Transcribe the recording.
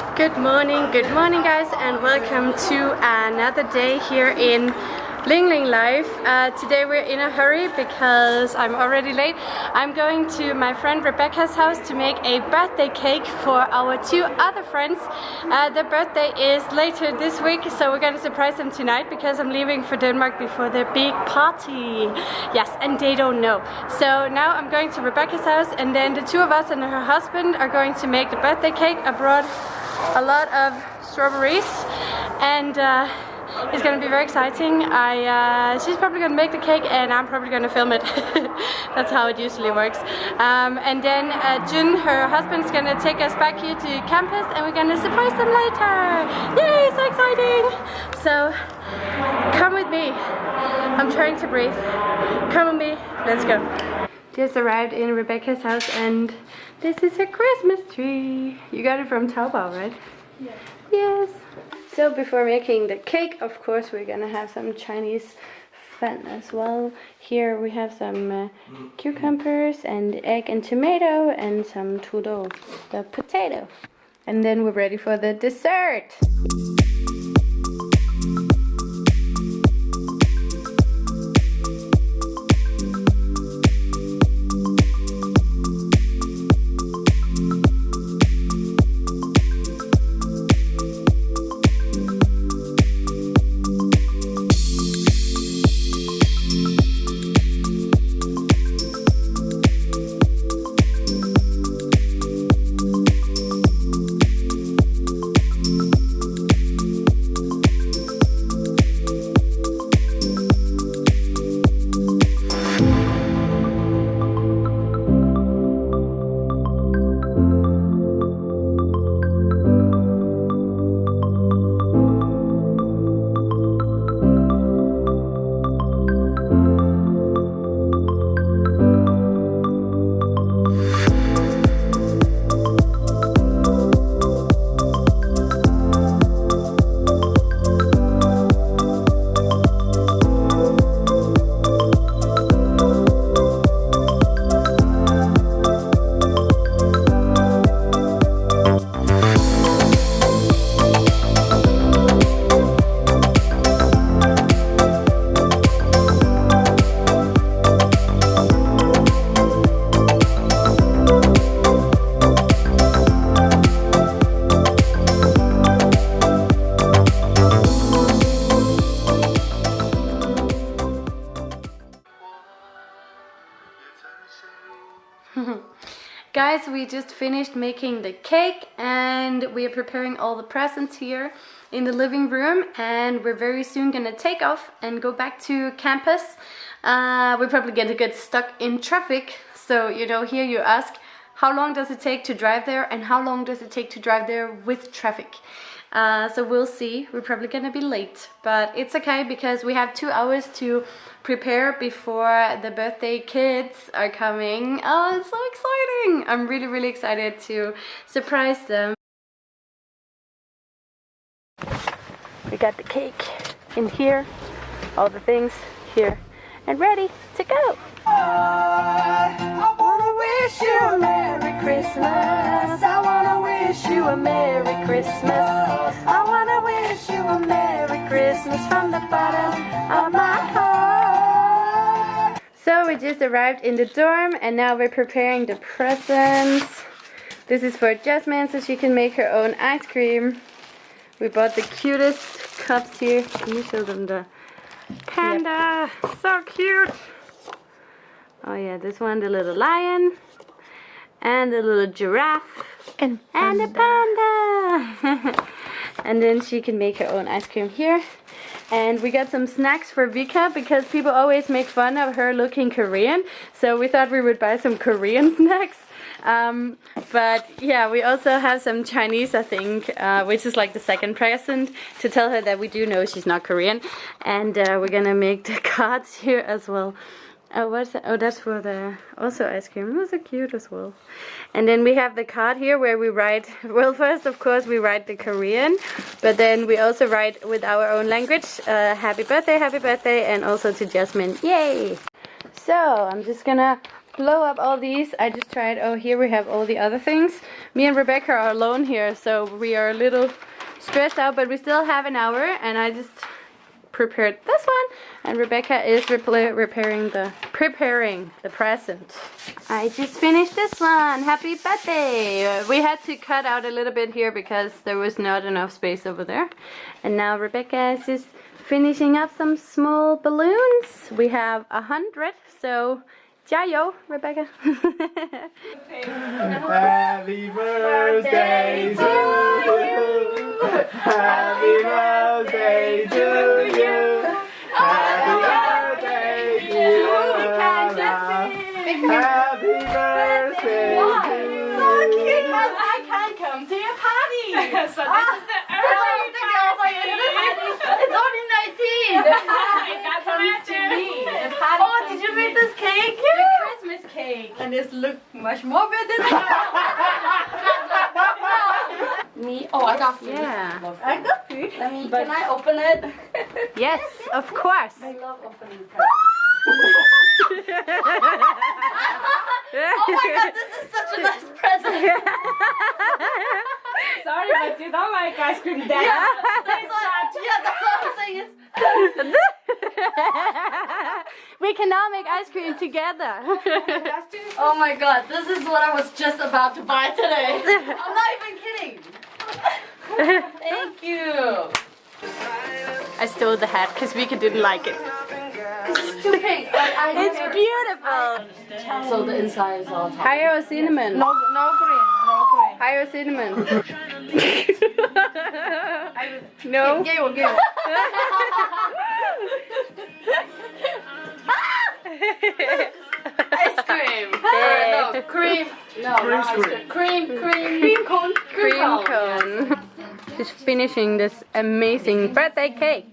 Good morning, good morning guys and welcome to another day here in Ling Ling Life. Uh, today we're in a hurry because I'm already late. I'm going to my friend Rebecca's house to make a birthday cake for our two other friends. Uh, their birthday is later this week so we're gonna surprise them tonight because I'm leaving for Denmark before their big party. Yes, and they don't know. So now I'm going to Rebecca's house and then the two of us and her husband are going to make the birthday cake. Brought a lot of strawberries and uh, it's gonna be very exciting. I uh, she's probably gonna make the cake and I'm probably gonna film it. That's how it usually works. Um, and then uh, Jun, her husband's gonna take us back here to campus and we're gonna surprise them later. Yay, so exciting! So come with me. I'm trying to breathe. Come with me. Let's go. Just arrived in Rebecca's house and this is her Christmas tree. You got it from Taobao, right? Yes. Yes. So before making the cake, of course, we're gonna have some Chinese fun as well. Here we have some uh, cucumbers and egg and tomato and some tudo, the potato. And then we're ready for the dessert. Guys, we just finished making the cake and we are preparing all the presents here in the living room and we're very soon gonna take off and go back to campus. Uh, we're probably gonna get stuck in traffic. So, you know, here you ask, how long does it take to drive there and how long does it take to drive there with traffic? Uh, so we'll see. We're probably gonna be late, but it's okay because we have two hours to prepare before the birthday kids are coming. Oh, it's so exciting! I'm really, really excited to surprise them. We got the cake in here, all the things here, and ready to go. Wanna wish you a Merry Christmas. I wanna wish you a Merry Christmas. I wanna wish you a Merry Christmas from the bottom of my heart. So we just arrived in the dorm and now we're preparing the presents. This is for Jasmine so she can make her own ice cream. We bought the cutest cups here. Can you show them the panda? Yep. So cute. Oh yeah, this one, the little lion. And a little giraffe. And, and a panda. and then she can make her own ice cream here. And we got some snacks for Vika because people always make fun of her looking Korean. So we thought we would buy some Korean snacks. Um, but yeah, we also have some Chinese, I think, uh, which is like the second present to tell her that we do know she's not Korean. And uh, we're gonna make the cards here as well. Oh, what's that? Oh, that's for the also ice cream. Was so cute as well. And then we have the card here where we write. Well, first of course we write the Korean, but then we also write with our own language. Uh, happy birthday, happy birthday, and also to Jasmine. Yay! So I'm just gonna blow up all these. I just tried. Oh, here we have all the other things. Me and Rebecca are alone here, so we are a little stressed out, but we still have an hour, and I just prepared this one, and Rebecca is repairing the preparing the present. I just finished this one. Happy birthday! We had to cut out a little bit here because there was not enough space over there, and now Rebecca is just finishing up some small balloons. We have a hundred, so. Jayo, Rebecca. Happy birthday to you. Happy birthday to you. Happy birthday to you. Happy birthday to you. Because I can't come to your party. so this is the ah, early it's only 19. That's what I do. Oh, did you make this cake? The Christmas cake. And it's look much more better than Me? Oh, I got food. Yeah. I got food. Let me, can I open it? Yes, of course. I love opening oh my god, this is such a nice present. Sorry, but you don't like ice cream, Dad. Yeah. That's what, yeah, that's what I'm saying. Is, we can now make ice cream together. oh my god, this is what I was just about to buy today. I'm not even kidding. Thank you. I stole the hat because Vika didn't like it. It's. I, I it's beautiful. So the inside is all top. Higher cinnamon. No, no green. No green. Higher cinnamon. no. Get one, get one. Ice cream. Uh, no, cream. No, cream, cream. cream, cream, cream cone, cream, cone. She's finishing this amazing birthday cake.